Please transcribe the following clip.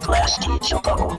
Plastic Choco.